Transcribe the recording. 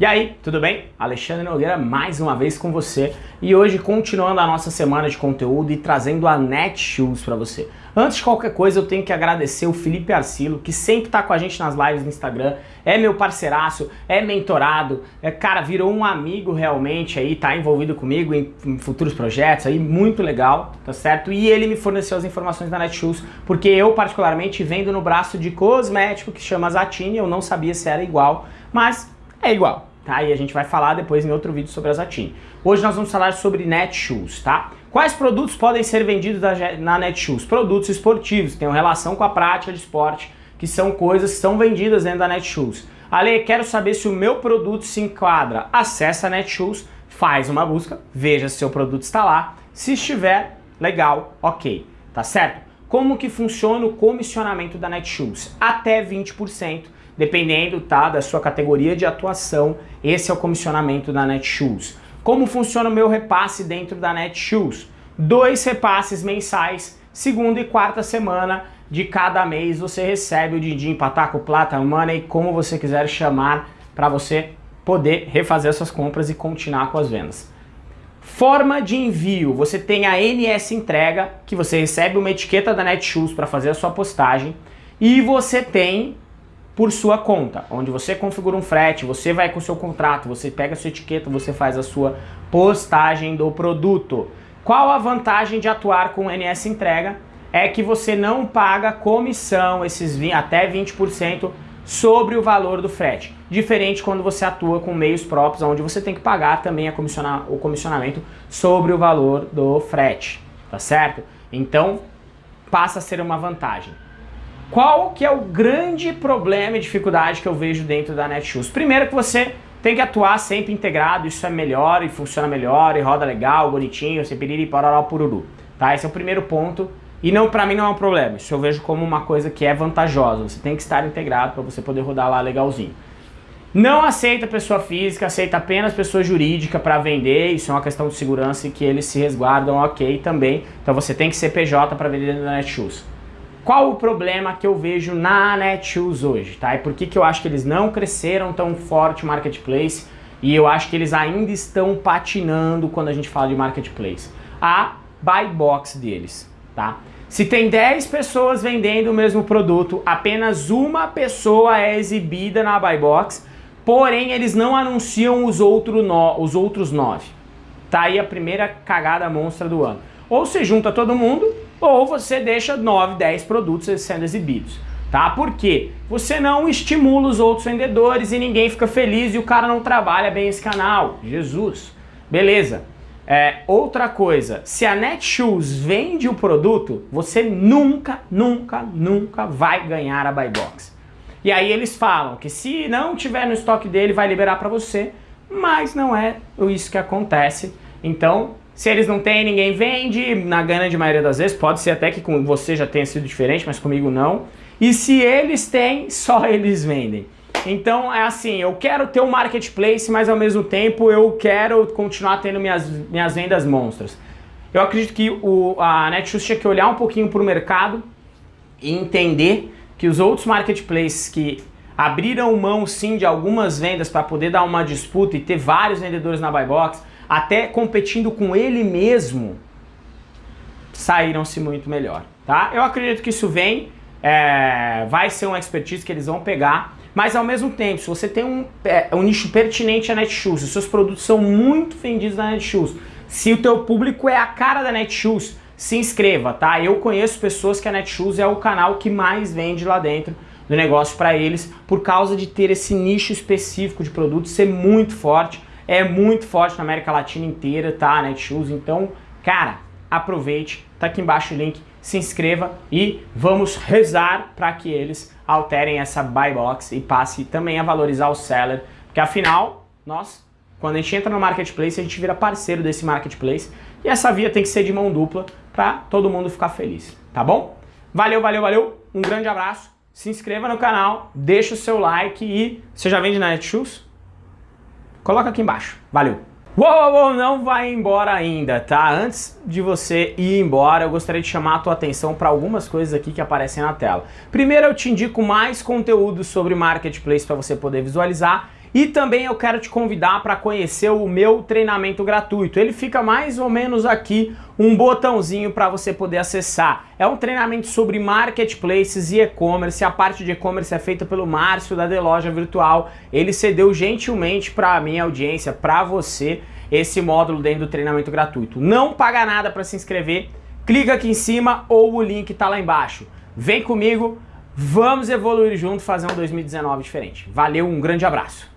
E aí, tudo bem? Alexandre Nogueira mais uma vez com você e hoje continuando a nossa semana de conteúdo e trazendo a Netshoes para você. Antes de qualquer coisa eu tenho que agradecer o Felipe Arcilo que sempre tá com a gente nas lives no Instagram, é meu parceiraço, é mentorado, é cara, virou um amigo realmente aí, tá envolvido comigo em, em futuros projetos aí, muito legal, tá certo? E ele me forneceu as informações da Netshoes porque eu particularmente vendo no braço de cosmético que chama Zatini, eu não sabia se era igual, mas é igual, tá? E a gente vai falar depois em outro vídeo sobre a Zatini. Hoje nós vamos falar sobre Netshoes, tá? Quais produtos podem ser vendidos na Netshoes? Produtos esportivos, que têm relação com a prática de esporte, que são coisas que são vendidas dentro da Netshoes. Ale, quero saber se o meu produto se enquadra. Acesse a Netshoes, faz uma busca, veja se seu produto está lá. Se estiver, legal, ok, tá certo? Como que funciona o comissionamento da Netshoes? Até 20% dependendo tá, da sua categoria de atuação, esse é o comissionamento da Netshoes. Como funciona o meu repasse dentro da Netshoes? Dois repasses mensais, segunda e quarta semana de cada mês você recebe o din-din, pataco, plata, money, como você quiser chamar, para você poder refazer suas compras e continuar com as vendas. Forma de envio, você tem a NS Entrega, que você recebe uma etiqueta da Netshoes para fazer a sua postagem, e você tem por sua conta, onde você configura um frete, você vai com o seu contrato, você pega a sua etiqueta, você faz a sua postagem do produto. Qual a vantagem de atuar com NS Entrega? É que você não paga comissão, esses 20, até 20% sobre o valor do frete. Diferente quando você atua com meios próprios, onde você tem que pagar também comissiona, o comissionamento sobre o valor do frete, tá certo? Então, passa a ser uma vantagem. Qual que é o grande problema e dificuldade que eu vejo dentro da Netshoes? Primeiro que você tem que atuar sempre integrado, isso é melhor e funciona melhor e roda legal, bonitinho, você piriri, parará, pururu. Tá? Esse é o primeiro ponto e não, para mim não é um problema, isso eu vejo como uma coisa que é vantajosa, você tem que estar integrado para você poder rodar lá legalzinho. Não aceita pessoa física, aceita apenas pessoa jurídica para vender, isso é uma questão de segurança e que eles se resguardam ok também, então você tem que ser PJ para vender da Netshoes. Qual o problema que eu vejo na Netshoes hoje, tá? E por que, que eu acho que eles não cresceram tão forte marketplace e eu acho que eles ainda estão patinando quando a gente fala de marketplace? A buy box deles, tá? Se tem 10 pessoas vendendo o mesmo produto, apenas uma pessoa é exibida na buy box, porém eles não anunciam os, outro no, os outros 9. Tá aí a primeira cagada monstra do ano. Ou você junta todo mundo ou você deixa 9, 10 produtos sendo exibidos. Tá? Por quê? Você não estimula os outros vendedores e ninguém fica feliz e o cara não trabalha bem esse canal. Jesus. Beleza. É, outra coisa, se a Netshoes vende o produto, você nunca, nunca, nunca vai ganhar a buy box. E aí eles falam que se não tiver no estoque dele, vai liberar para você, mas não é isso que acontece. Então, se eles não têm, ninguém vende, na grande maioria das vezes, pode ser até que com você já tenha sido diferente, mas comigo não. E se eles têm, só eles vendem. Então é assim, eu quero ter um marketplace, mas ao mesmo tempo eu quero continuar tendo minhas, minhas vendas monstras. Eu acredito que o, a Netshoes tinha que olhar um pouquinho para o mercado e entender que os outros marketplaces que abriram mão sim de algumas vendas para poder dar uma disputa e ter vários vendedores na buy box, até competindo com ele mesmo, saíram-se muito melhor, tá? Eu acredito que isso vem, é, vai ser uma expertise que eles vão pegar, mas ao mesmo tempo, se você tem um, é, um nicho pertinente à Netshoes, os seus produtos são muito vendidos na Netshoes, se o teu público é a cara da Netshoes, se inscreva, tá? Eu conheço pessoas que a Netshoes é o canal que mais vende lá dentro do negócio para eles, por causa de ter esse nicho específico de produtos, ser muito forte, é muito forte na América Latina inteira, tá? Netshoes, então, cara, aproveite, tá aqui embaixo o link, se inscreva e vamos rezar para que eles alterem essa buy box e passe também a valorizar o seller, porque afinal, nós, quando a gente entra no marketplace, a gente vira parceiro desse marketplace e essa via tem que ser de mão dupla para todo mundo ficar feliz, tá bom? Valeu, valeu, valeu, um grande abraço, se inscreva no canal, deixa o seu like e você já vende na Netshoes? Coloca aqui embaixo. Valeu! Uou, uou, não vai embora ainda, tá? Antes de você ir embora, eu gostaria de chamar a tua atenção para algumas coisas aqui que aparecem na tela. Primeiro, eu te indico mais conteúdo sobre Marketplace para você poder visualizar E também eu quero te convidar para conhecer o meu treinamento gratuito. Ele fica mais ou menos aqui um botãozinho para você poder acessar. É um treinamento sobre marketplaces e e-commerce. A parte de e-commerce é feita pelo Márcio da The Loja Virtual. Ele cedeu gentilmente para a minha audiência, para você, esse módulo dentro do treinamento gratuito. Não paga nada para se inscrever. Clica aqui em cima ou o link está lá embaixo. Vem comigo, vamos evoluir junto, fazer um 2019 diferente. Valeu, um grande abraço.